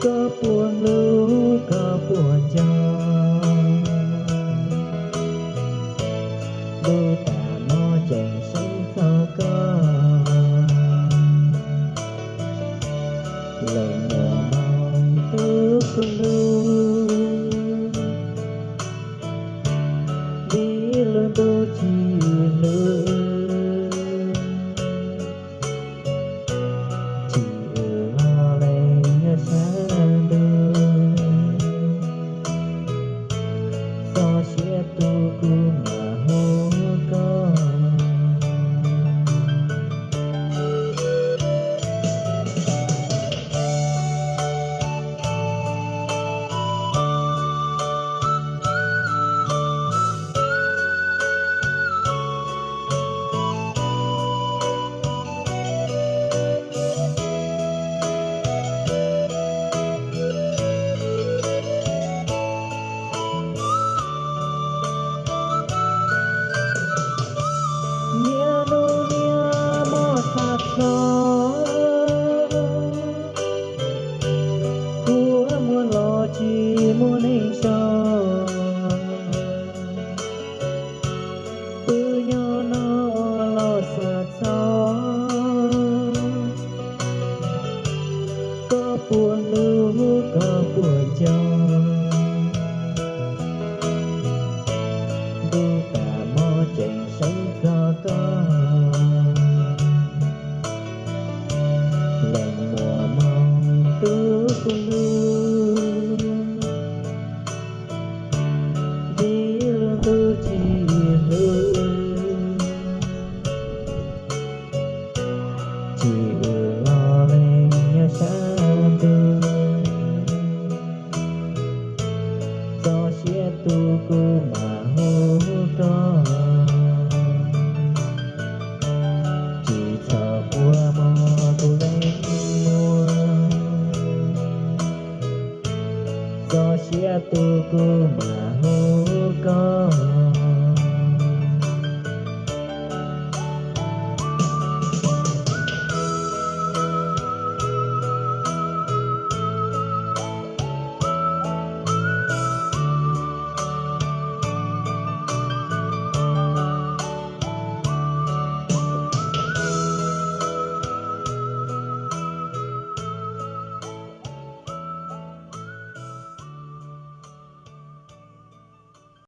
có buồn. свету có xe tu cô mà hô con